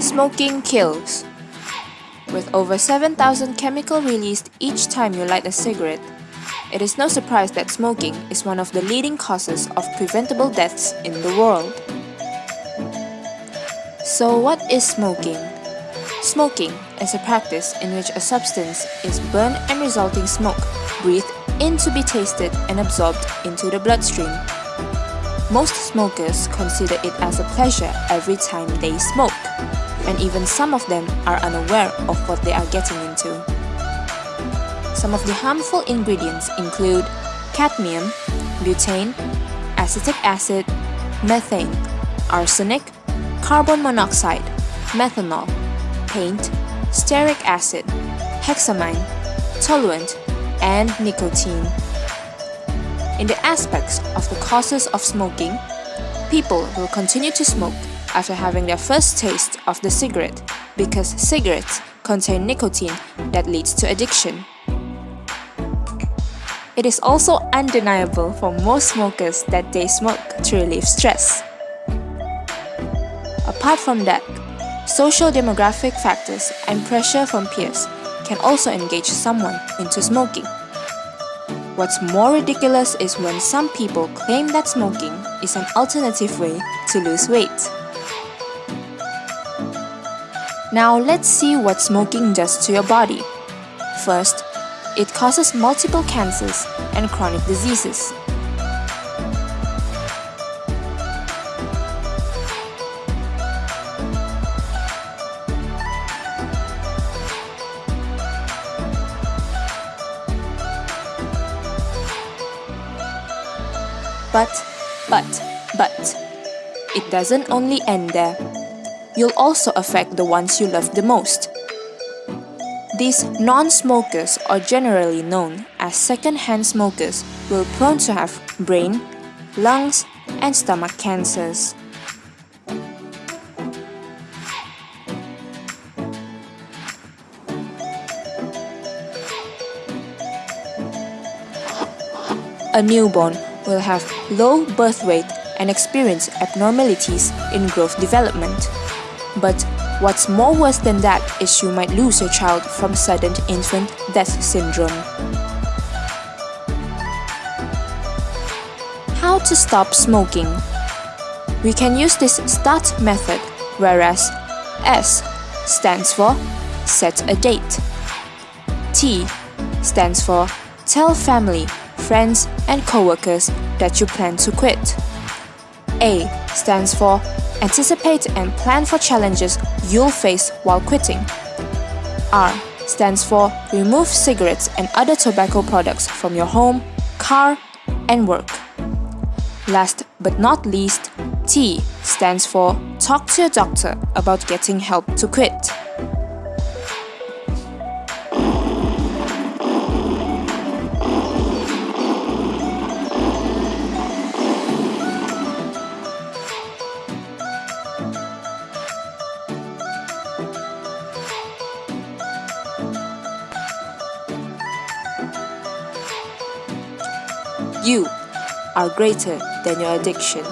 Smoking kills. With over 7,000 chemical released each time you light a cigarette, it is no surprise that smoking is one of the leading causes of preventable deaths in the world. So what is smoking? Smoking is a practice in which a substance is burned and resulting smoke breathed in to be tasted and absorbed into the bloodstream. Most smokers consider it as a pleasure every time they smoke, and even some of them are unaware of what they are getting into. Some of the harmful ingredients include cadmium, butane, acetic acid, methane, arsenic, carbon monoxide, methanol, paint, stearic acid, hexamine, toluene, and nicotine. In the aspects of the causes of smoking, people will continue to smoke after having their first taste of the cigarette because cigarettes contain nicotine that leads to addiction. It is also undeniable for most smokers that they smoke to relieve stress. Apart from that, social demographic factors and pressure from peers can also engage someone into smoking. What's more ridiculous is when some people claim that smoking is an alternative way to lose weight. Now let's see what smoking does to your body. First, it causes multiple cancers and chronic diseases. But, but, but, it doesn't only end there. You'll also affect the ones you love the most. These non-smokers are generally known as second-hand smokers will prone to have brain, lungs, and stomach cancers. A newborn will have low birth weight and experience abnormalities in growth development. But what's more worse than that is you might lose your child from sudden infant death syndrome. How to stop smoking? We can use this START method, whereas S stands for set a date. T stands for tell family friends, and co-workers that you plan to quit. A stands for Anticipate and plan for challenges you'll face while quitting. R stands for Remove cigarettes and other tobacco products from your home, car, and work. Last but not least, T stands for Talk to your doctor about getting help to quit. You are greater than your addiction.